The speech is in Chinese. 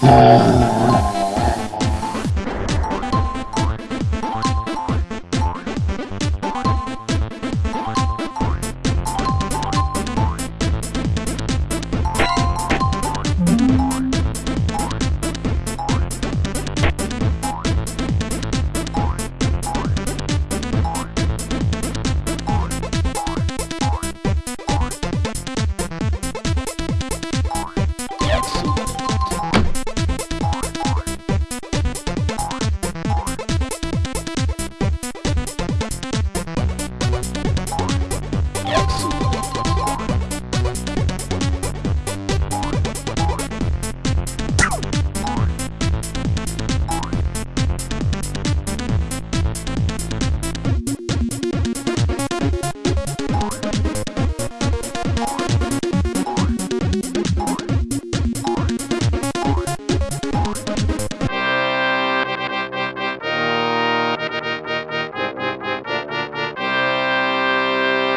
哦。